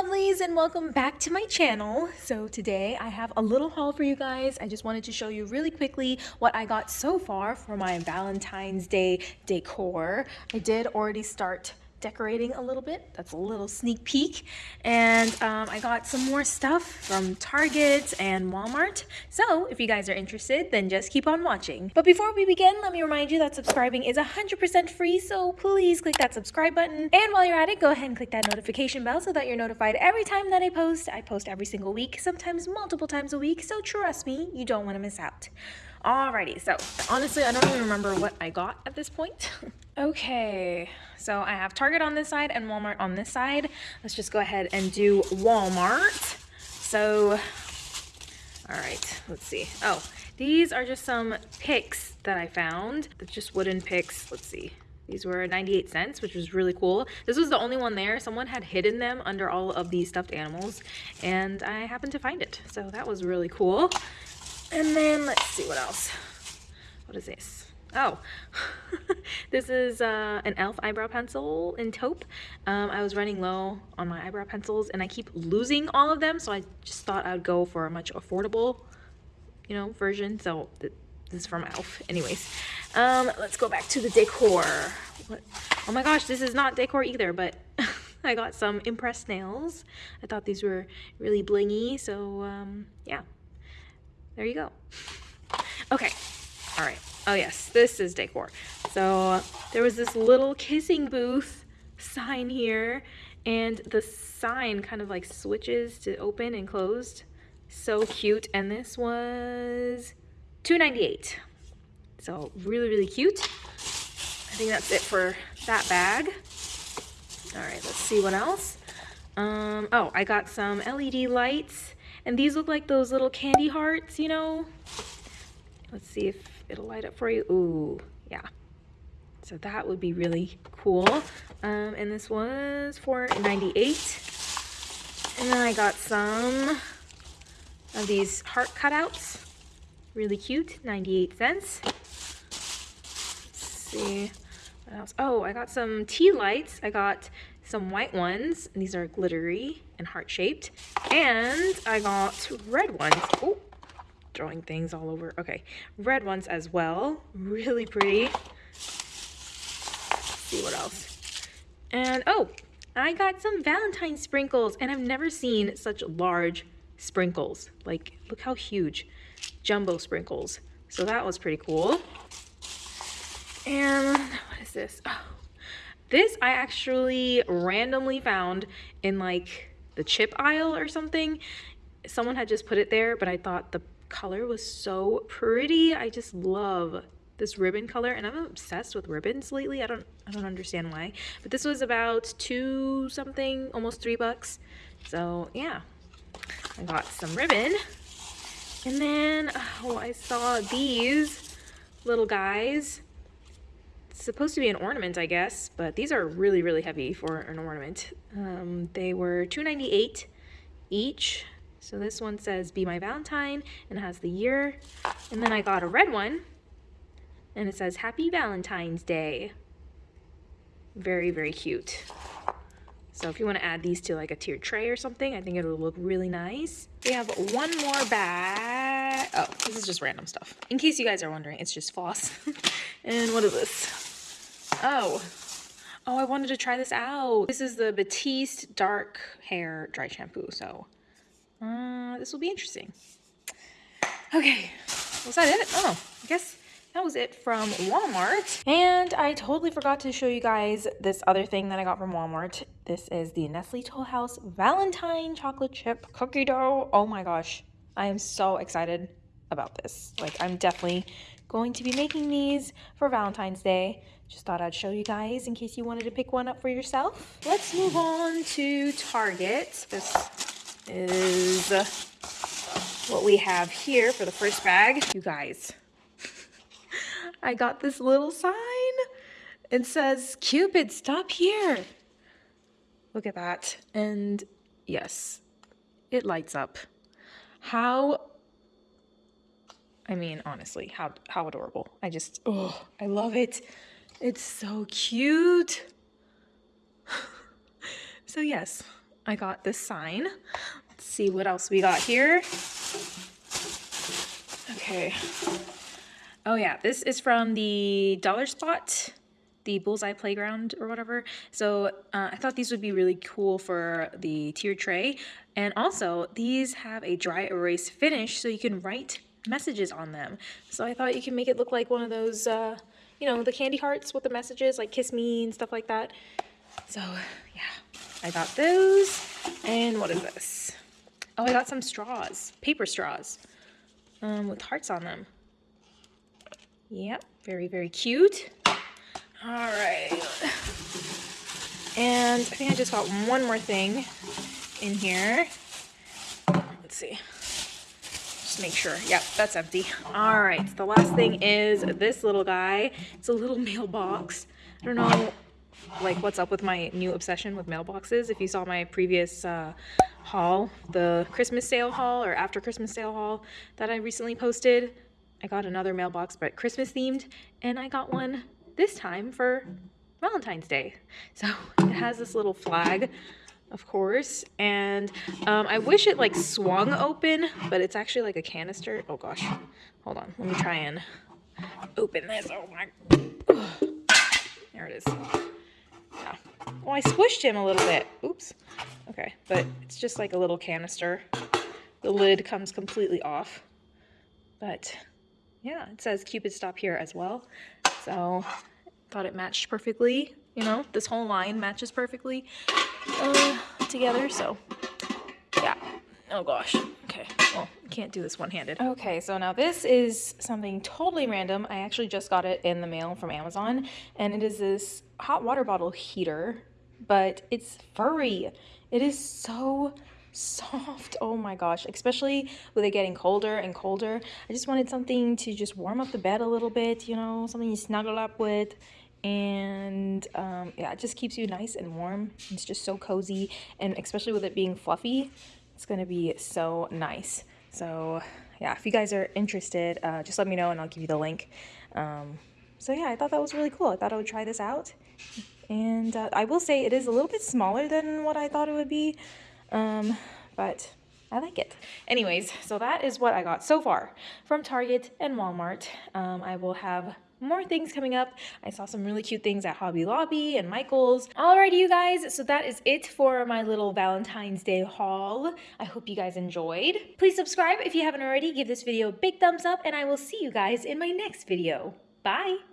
lovelies and welcome back to my channel. So today I have a little haul for you guys. I just wanted to show you really quickly what I got so far for my Valentine's Day decor. I did already start decorating a little bit. That's a little sneak peek. And um, I got some more stuff from Target and Walmart. So if you guys are interested, then just keep on watching. But before we begin, let me remind you that subscribing is 100% free. So please click that subscribe button. And while you're at it, go ahead and click that notification bell so that you're notified every time that I post. I post every single week, sometimes multiple times a week. So trust me, you don't want to miss out. Alrighty, so honestly, I don't even remember what I got at this point. okay, so I have Target on this side and Walmart on this side. Let's just go ahead and do Walmart. So, all right, let's see. Oh, these are just some picks that I found. They're just wooden picks. Let's see. These were 98 cents, which was really cool. This was the only one there. Someone had hidden them under all of these stuffed animals, and I happened to find it. So that was really cool. And then let's see what else. What is this? Oh, this is uh, an e.l.f. eyebrow pencil in taupe. Um, I was running low on my eyebrow pencils and I keep losing all of them. So I just thought I'd go for a much affordable, you know, version. So th this is from e.l.f. Anyways, um, let's go back to the decor. What? Oh my gosh, this is not decor either, but I got some impressed nails. I thought these were really blingy. So um, yeah, there you go. Okay, all right. Oh yes, this is decor. So there was this little kissing booth sign here and the sign kind of like switches to open and closed. So cute. And this was 2.98. So really, really cute. I think that's it for that bag. All right, let's see what else. Um, oh, I got some LED lights and these look like those little candy hearts, you know? Let's see if it'll light up for you. Ooh, yeah. So that would be really cool. Um, and this was for 98. And then I got some of these heart cutouts. Really cute, 98 cents. Let's see what else. Oh, I got some tea lights. I got some white ones. And these are glittery and heart-shaped. And I got red ones. Oh, throwing things all over. Okay, red ones as well. Really pretty. Let's see what else. And oh, I got some Valentine sprinkles. And I've never seen such large sprinkles. Like, look how huge. Jumbo sprinkles. So that was pretty cool. And what is this? Oh, this I actually randomly found in like the chip aisle or something. Someone had just put it there, but I thought the color was so pretty. I just love this ribbon color and I'm obsessed with ribbons lately. I don't I don't understand why. But this was about two something, almost three bucks. So yeah, I got some ribbon. And then, oh, I saw these little guys supposed to be an ornament, I guess, but these are really, really heavy for an ornament. Um, they were $2.98 each. So this one says Be My Valentine and has the year. And then I got a red one and it says Happy Valentine's Day. Very, very cute. So if you want to add these to like a tiered tray or something, I think it'll look really nice. We have one more bag. Oh, this is just random stuff. In case you guys are wondering, it's just floss. and what is this? Oh, oh, I wanted to try this out. This is the Batiste Dark Hair Dry Shampoo. So uh, this will be interesting. Okay, was that it? Oh, I guess that was it from Walmart. And I totally forgot to show you guys this other thing that I got from Walmart. This is the Nestle Toll House Valentine Chocolate Chip Cookie Dough. Oh my gosh, I am so excited about this. Like, I'm definitely going to be making these for Valentine's Day. Just thought I'd show you guys in case you wanted to pick one up for yourself. Let's move on to Target. This is what we have here for the first bag. You guys, I got this little sign. It says, Cupid, stop here. Look at that. And yes, it lights up. How I mean, honestly, how how adorable. I just oh, I love it. It's so cute. so yes, I got this sign. Let's see what else we got here. Okay. Oh yeah, this is from the Dollar Spot, the Bullseye Playground or whatever. So uh, I thought these would be really cool for the tier tray. And also, these have a dry erase finish so you can write messages on them. So I thought you can make it look like one of those, uh, you know, the candy hearts with the messages, like kiss me and stuff like that. So yeah, I got those. And what is this? Oh, I got some straws, paper straws um, with hearts on them. Yep, very, very cute. All right. And I think I just got one more thing in here. Let's see. Make sure. Yep, that's empty. All right, the last thing is this little guy. It's a little mailbox. I don't know like what's up with my new obsession with mailboxes. If you saw my previous uh, haul, the Christmas sale haul or after Christmas sale haul that I recently posted, I got another mailbox but Christmas themed and I got one this time for Valentine's Day. So it has this little flag of course and um, I wish it like swung open but it's actually like a canister. Oh gosh, hold on, let me try and open this. Oh my, there it is. Yeah. Well, I squished him a little bit. Oops. Okay, but it's just like a little canister. The lid comes completely off. But yeah, it says Cupid stop here as well. So thought it matched perfectly. You know, this whole line matches perfectly uh, together. So yeah. Oh gosh. Okay. Well, can't do this one-handed. Okay, so now this is something totally random. I actually just got it in the mail from Amazon, and it is this hot water bottle heater, but it's furry. It is so soft. Oh my gosh, especially with it getting colder and colder. I just wanted something to just warm up the bed a little bit, you know, something you snuggle up with. And um, yeah, it just keeps you nice and warm. It's just so cozy. And especially with it being fluffy, it's to be so nice. So yeah, if you guys are interested, uh, just let me know and I'll give you the link. Um, so yeah, I thought that was really cool. I thought I would try this out. And uh, I will say it is a little bit smaller than what I thought it would be, um, but I like it. Anyways, so that is what I got so far from Target and Walmart. Um, I will have more things coming up. I saw some really cute things at Hobby Lobby and Michael's. Alrighty, you guys, so that is it for my little Valentine's Day haul. I hope you guys enjoyed. Please subscribe if you haven't already. Give this video a big thumbs up, and I will see you guys in my next video. Bye!